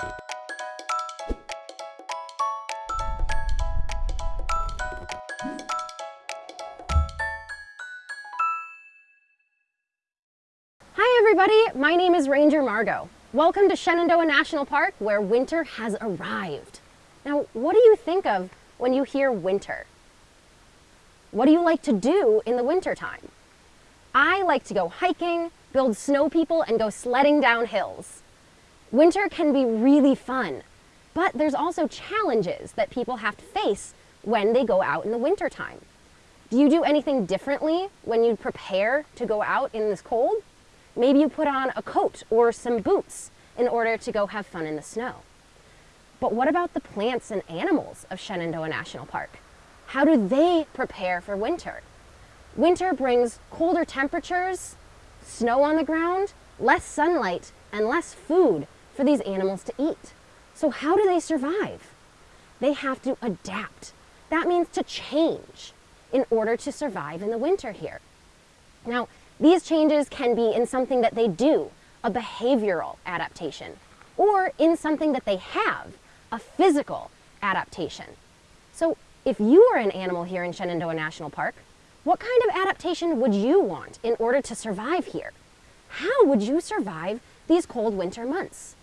Hi everybody, my name is Ranger Margot. Welcome to Shenandoah National Park where winter has arrived. Now, what do you think of when you hear winter? What do you like to do in the wintertime? I like to go hiking, build snow people, and go sledding down hills. Winter can be really fun, but there's also challenges that people have to face when they go out in the wintertime. Do you do anything differently when you prepare to go out in this cold? Maybe you put on a coat or some boots in order to go have fun in the snow. But what about the plants and animals of Shenandoah National Park? How do they prepare for winter? Winter brings colder temperatures, snow on the ground, less sunlight, and less food for these animals to eat. So how do they survive? They have to adapt. That means to change in order to survive in the winter here. Now, these changes can be in something that they do, a behavioral adaptation, or in something that they have, a physical adaptation. So if you were an animal here in Shenandoah National Park, what kind of adaptation would you want in order to survive here? How would you survive these cold winter months?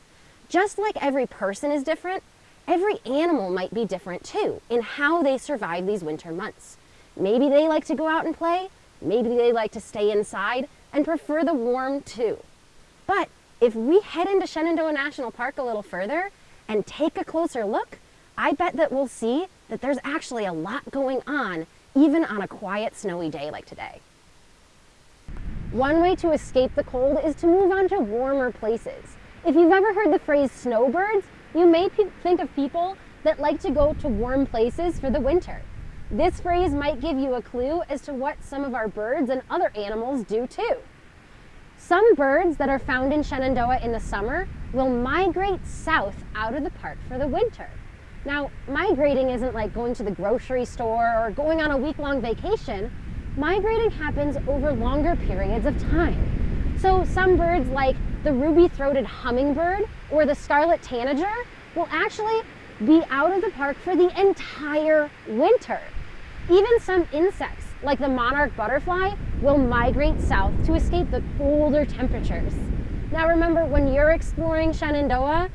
Just like every person is different, every animal might be different too in how they survive these winter months. Maybe they like to go out and play, maybe they like to stay inside and prefer the warm too. But if we head into Shenandoah National Park a little further and take a closer look, I bet that we'll see that there's actually a lot going on even on a quiet snowy day like today. One way to escape the cold is to move on to warmer places. If you've ever heard the phrase snowbirds, you may think of people that like to go to warm places for the winter. This phrase might give you a clue as to what some of our birds and other animals do too. Some birds that are found in Shenandoah in the summer will migrate south out of the park for the winter. Now, migrating isn't like going to the grocery store or going on a week-long vacation. Migrating happens over longer periods of time. So some birds like the ruby-throated hummingbird or the scarlet tanager will actually be out of the park for the entire winter. Even some insects, like the monarch butterfly, will migrate south to escape the colder temperatures. Now remember, when you're exploring Shenandoah,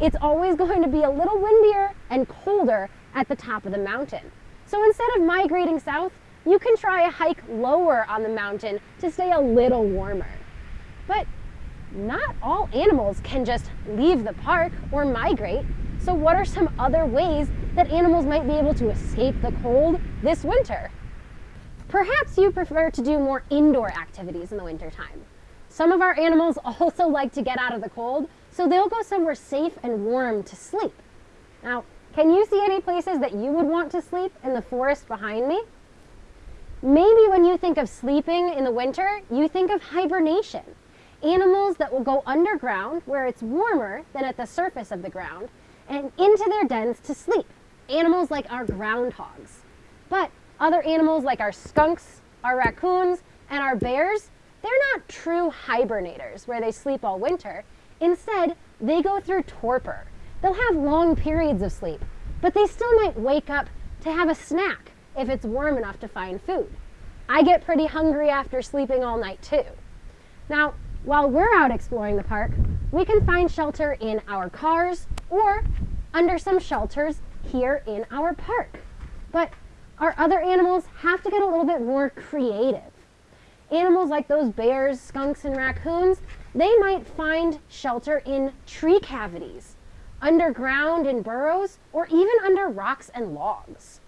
it's always going to be a little windier and colder at the top of the mountain. So instead of migrating south, you can try a hike lower on the mountain to stay a little warmer. But not all animals can just leave the park or migrate. So what are some other ways that animals might be able to escape the cold this winter? Perhaps you prefer to do more indoor activities in the wintertime. Some of our animals also like to get out of the cold, so they'll go somewhere safe and warm to sleep. Now, can you see any places that you would want to sleep in the forest behind me? Maybe when you think of sleeping in the winter, you think of hibernation. Animals that will go underground where it's warmer than at the surface of the ground and into their dens to sleep. Animals like our groundhogs. But other animals like our skunks, our raccoons, and our bears, they're not true hibernators where they sleep all winter. Instead, they go through torpor. They'll have long periods of sleep, but they still might wake up to have a snack if it's warm enough to find food. I get pretty hungry after sleeping all night too. Now, while we're out exploring the park, we can find shelter in our cars or under some shelters here in our park. But our other animals have to get a little bit more creative. Animals like those bears, skunks, and raccoons, they might find shelter in tree cavities, underground in burrows, or even under rocks and logs.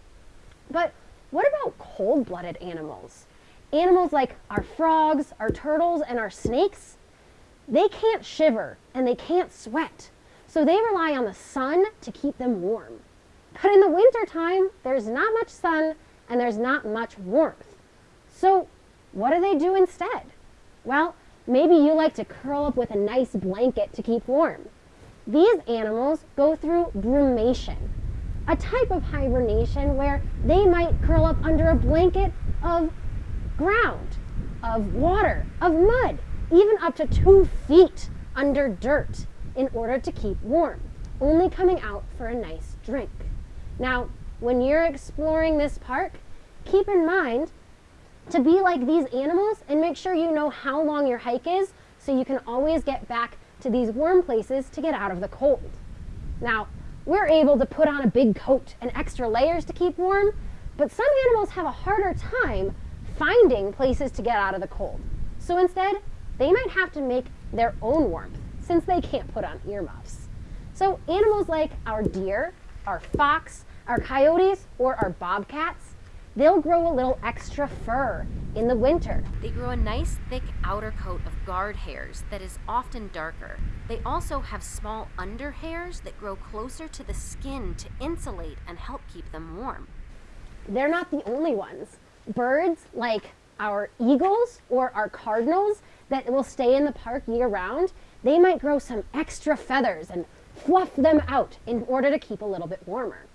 But what about cold-blooded animals? Animals like our frogs, our turtles, and our snakes, they can't shiver and they can't sweat, so they rely on the sun to keep them warm. But in the wintertime, there's not much sun and there's not much warmth. So what do they do instead? Well, Maybe you like to curl up with a nice blanket to keep warm. These animals go through brumation, a type of hibernation where they might curl up under a blanket of ground, of water, of mud, even up to two feet under dirt in order to keep warm. only coming out for a nice drink. Now, when you're exploring this park, keep in mind to be like these animals and make sure you know how long your hike is so you can always get back to these warm places to get out of the cold. Now, we're able to put on a big coat and extra layers to keep warm, but some animals have a harder time finding places to get out of the cold. So instead, they might have to make their own warmth since they can't put on earmuffs. So animals like our deer, our fox, our coyotes, or our bobcats, they'll grow a little extra fur in the winter. They grow a nice thick outer coat of guard hairs that is often darker. They also have small under hairs that grow closer to the skin to insulate and help keep them warm. They're not the only ones. Birds like our eagles or our cardinals that will stay in the park year round, they might grow some extra feathers and fluff them out in order to keep a little bit warmer.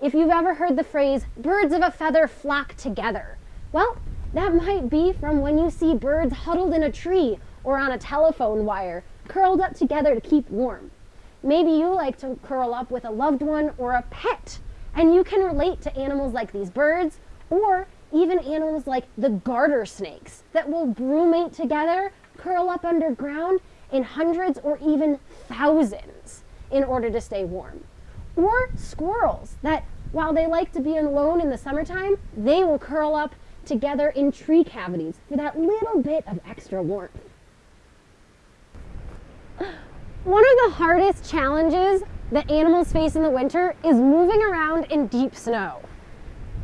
If you've ever heard the phrase, birds of a feather flock together, well, that might be from when you see birds huddled in a tree or on a telephone wire, curled up together to keep warm. Maybe you like to curl up with a loved one or a pet, and you can relate to animals like these birds or even animals like the garter snakes that will brumate together, curl up underground in hundreds or even thousands in order to stay warm. Or squirrels that, while they like to be alone in the summertime, they will curl up together in tree cavities for that little bit of extra warmth. One of the hardest challenges that animals face in the winter is moving around in deep snow.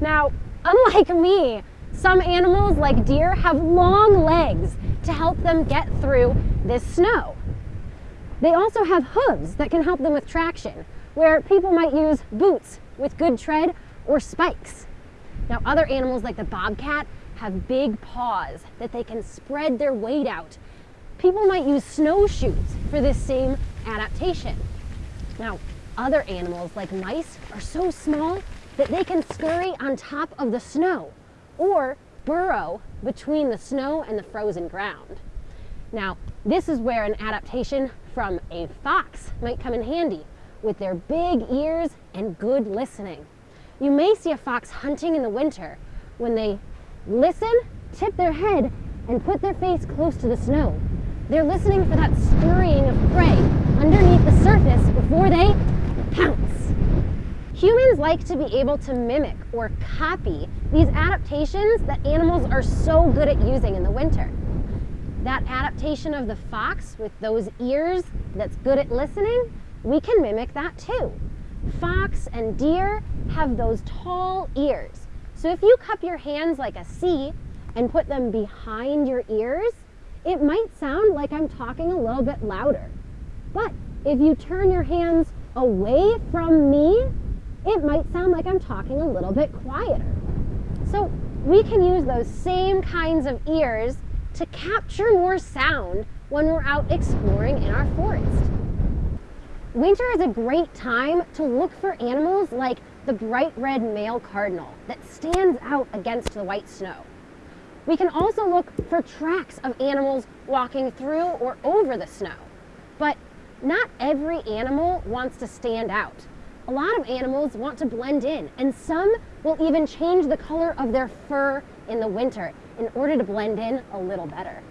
Now, unlike me, some animals like deer have long legs to help them get through this snow. They also have hooves that can help them with traction, where people might use boots with good tread or spikes. Now other animals like the bobcat have big paws that they can spread their weight out. People might use snowshoes for this same adaptation. Now other animals like mice are so small that they can scurry on top of the snow or burrow between the snow and the frozen ground. Now, this is where an adaptation from a fox might come in handy with their big ears and good listening. You may see a fox hunting in the winter when they listen, tip their head, and put their face close to the snow. They're listening for that scurrying of prey underneath the surface before they pounce. Humans like to be able to mimic or copy these adaptations that animals are so good at using in the winter. That adaptation of the fox with those ears that's good at listening, we can mimic that too. Fox and deer have those tall ears. So if you cup your hands like a C and put them behind your ears, it might sound like I'm talking a little bit louder. But if you turn your hands away from me, it might sound like I'm talking a little bit quieter. So we can use those same kinds of ears to capture more sound when we're out exploring in our forest. Winter is a great time to look for animals like the bright red male cardinal that stands out against the white snow. We can also look for tracks of animals walking through or over the snow. But not every animal wants to stand out. A lot of animals want to blend in, and some will even change the color of their fur in the winter in order to blend in a little better.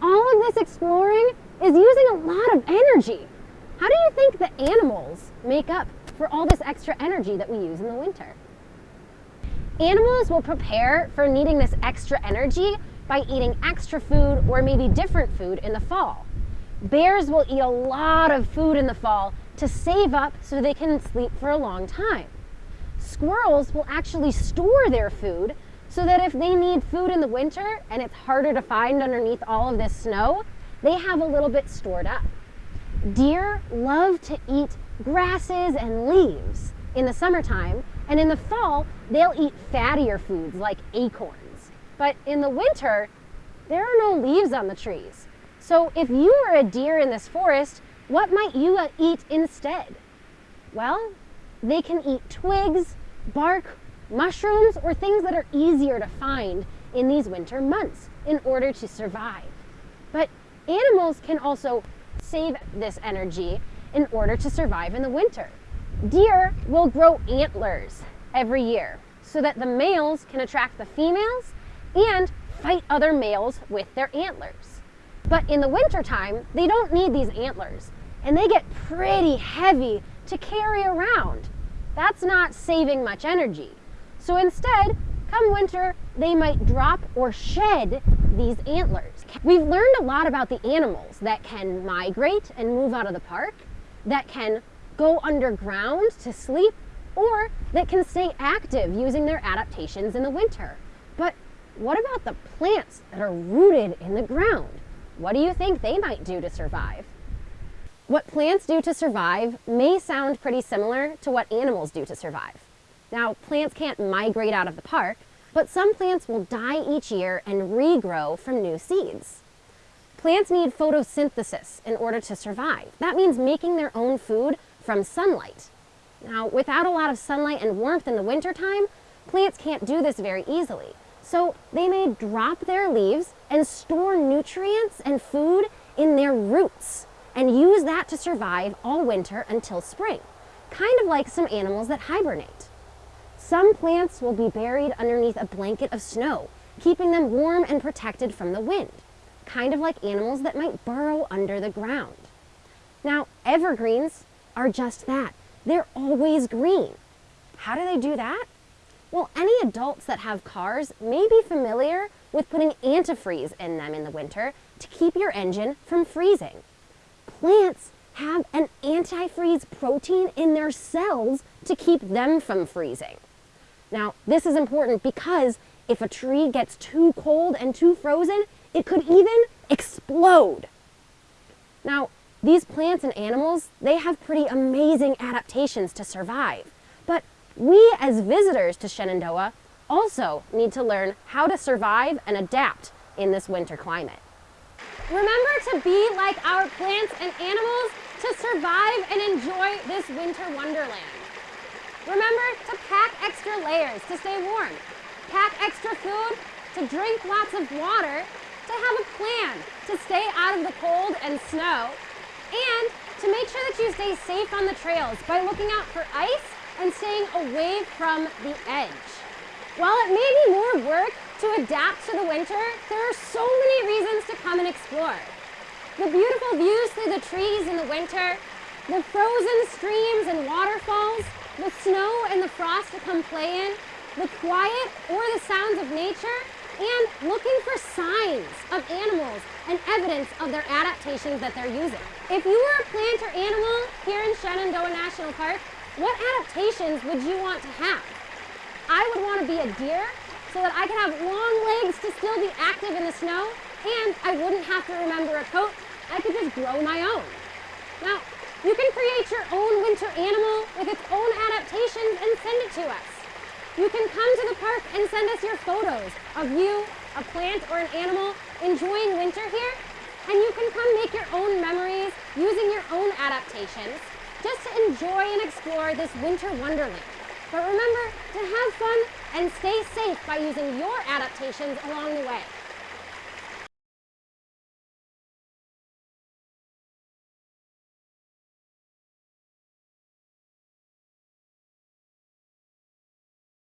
All of this exploring is using a lot of energy. How do you think the animals make up for all this extra energy that we use in the winter? Animals will prepare for needing this extra energy by eating extra food or maybe different food in the fall. Bears will eat a lot of food in the fall to save up so they can sleep for a long time. Squirrels will actually store their food so that if they need food in the winter and it's harder to find underneath all of this snow, they have a little bit stored up. Deer love to eat grasses and leaves in the summertime, and in the fall, they'll eat fattier foods like acorns. But in the winter, there are no leaves on the trees. So if you were a deer in this forest, what might you uh, eat instead? Well, they can eat twigs, bark, mushrooms, or things that are easier to find in these winter months in order to survive. But Animals can also save this energy in order to survive in the winter. Deer will grow antlers every year so that the males can attract the females and fight other males with their antlers. But in the wintertime, they don't need these antlers and they get pretty heavy to carry around. That's not saving much energy. So instead, come winter, they might drop or shed these antlers. We've learned a lot about the animals that can migrate and move out of the park, that can go underground to sleep, or that can stay active using their adaptations in the winter. But what about the plants that are rooted in the ground? What do you think they might do to survive? What plants do to survive may sound pretty similar to what animals do to survive. Now, plants can't migrate out of the park, but some plants will die each year and regrow from new seeds. Plants need photosynthesis in order to survive. That means making their own food from sunlight. Now, without a lot of sunlight and warmth in the wintertime, plants can't do this very easily. So they may drop their leaves and store nutrients and food in their roots and use that to survive all winter until spring, kind of like some animals that hibernate. Some plants will be buried underneath a blanket of snow, keeping them warm and protected from the wind, kind of like animals that might burrow under the ground. Now, evergreens are just that. They're always green. How do they do that? Well, any adults that have cars may be familiar with putting antifreeze in them in the winter to keep your engine from freezing plants have an antifreeze protein in their cells to keep them from freezing. Now, this is important because if a tree gets too cold and too frozen, it could even explode. Now, these plants and animals, they have pretty amazing adaptations to survive. But we as visitors to Shenandoah also need to learn how to survive and adapt in this winter climate. Remember to be like our plants and animals to survive and enjoy this winter wonderland. Remember to pack extra layers to stay warm, pack extra food, to drink lots of water, to have a plan to stay out of the cold and snow, and to make sure that you stay safe on the trails by looking out for ice and staying away from the edge. While it may be more work to adapt to the winter, there are so many reasons to come and explore. The beautiful views through the trees in the winter, the frozen streams and waterfalls, the snow and the frost to come play in, the quiet or the sounds of nature, and looking for signs of animals and evidence of their adaptations that they're using. If you were a plant or animal here in Shenandoah National Park, what adaptations would you want to have? I would want to be a deer so that I could have long legs to still be active in the snow and I wouldn't have to remember a coat. I could just grow my own. Now, you can create your own winter animal with its own adaptations and send it to us. You can come to the park and send us your photos of you, a plant or an animal enjoying winter here. And you can come make your own memories using your own adaptations just to enjoy and explore this winter wonderland. But remember to have fun and stay safe by using your adaptations along the way.